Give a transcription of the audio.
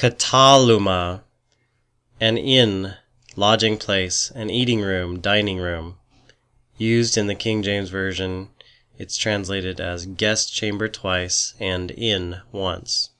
kataluma, an inn, lodging place, an eating room, dining room. Used in the King James Version, it's translated as guest chamber twice and inn once.